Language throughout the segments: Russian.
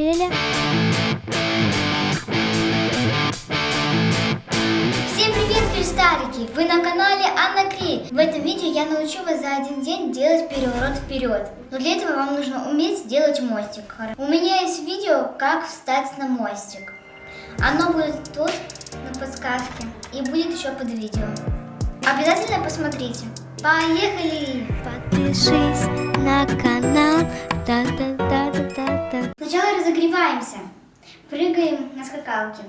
Ля-ля-ля. Всем привет, кристаллики! Вы на канале Анна Кри. В этом видео я научу вас за один день делать переворот вперед. Но для этого вам нужно уметь делать мостик. У меня есть видео, как встать на мостик. Оно будет тут, на подсказке, и будет еще под видео. Обязательно посмотрите. Поехали! Подпишись на канал. Та-та-та-та-та-та. Сначала разогреваемся. Прыгаем на скакалке.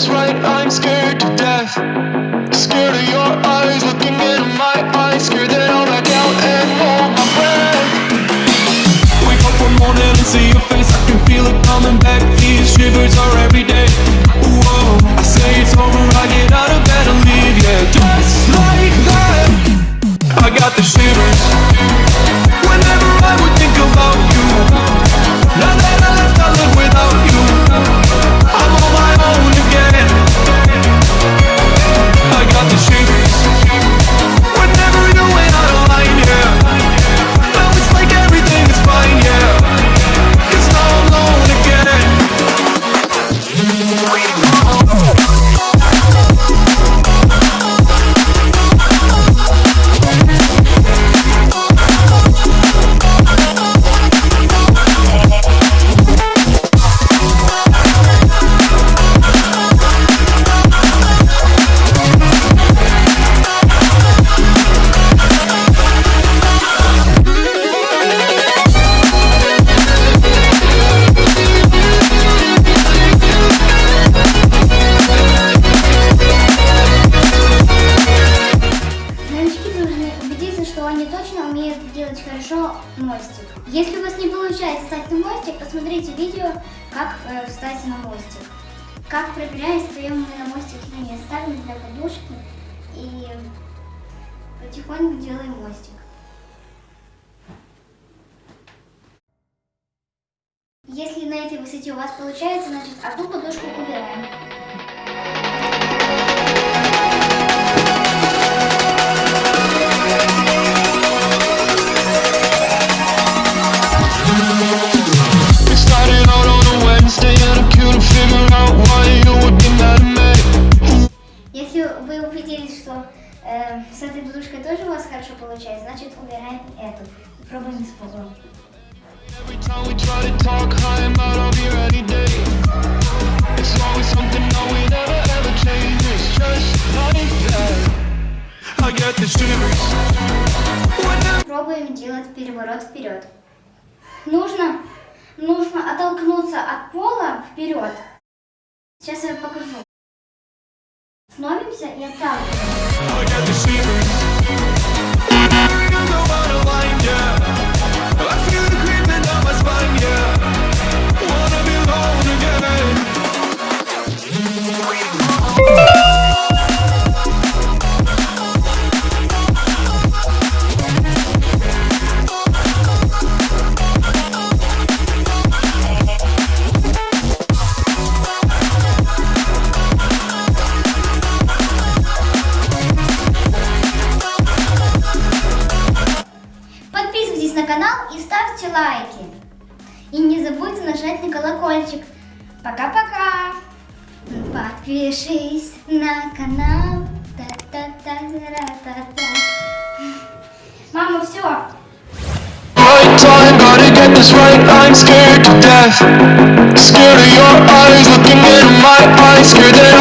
This right, I'm scared to death. Scared of your eyes looking into my eyes. Scared that I'll back out and hold my breath. Wake up one morning and see your face. I can feel it coming back. These shivers are что они точно умеют делать хорошо мостик. Если у вас не получается встать на мостик, посмотрите видео, как э, встать на мостик. Как проверяем, встаем мы на мостик или нет. Ставим для подушки и потихоньку делаем мостик. Если на этой высоте у вас получается, значит одну подушку убираем. That. I get the shivers whenever Пробуем делать переворот вперед. Нужно, нужно оттолкнуться от пола вперед. Сейчас я покажу. Становимся и отталкиваем. go on канал и ставьте лайки. И не забудьте нажать на колокольчик. Пока-пока. Подпишись на канал. Та-та-та-та-та-та. Мама, все. Right time, gotta get this right. I'm scared to death. Scared of your eyes looking into my eyes. Scared that